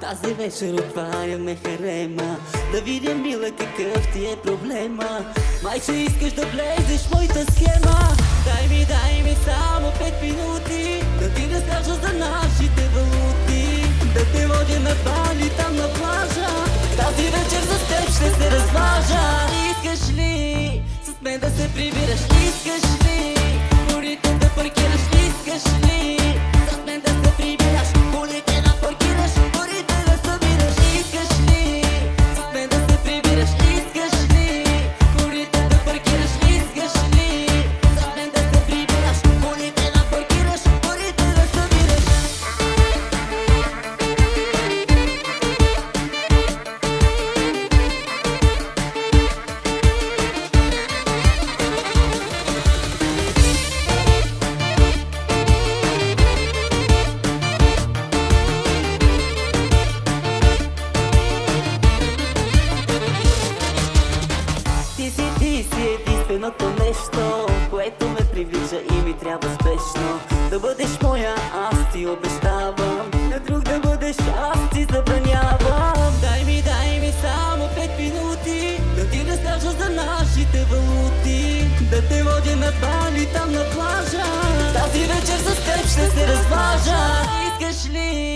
Тази вечер отваряме харема. Да видя, мила, какъв ти е проблема. Майче, искаш да влезеш в моята схема. Дай ми, дай ми само пет минути. Да ти разкажа за нашите валути. Да те водя на бали там на плажа. Тази вечер за теб ще се разважа Искаш ли с мен да се прибираш? Искаш ли единственото нещо Което ме привлича и ми трябва спешно. Да бъдеш моя, аз ти обещавам. На друг да бъдеш, аз ти забранявам. Дай ми, дай ми само пет минути. Да ти разкажа за нашите валути. Да те водя на бали там на плажа. Тази вечер с теб ще се разважа Искаш ли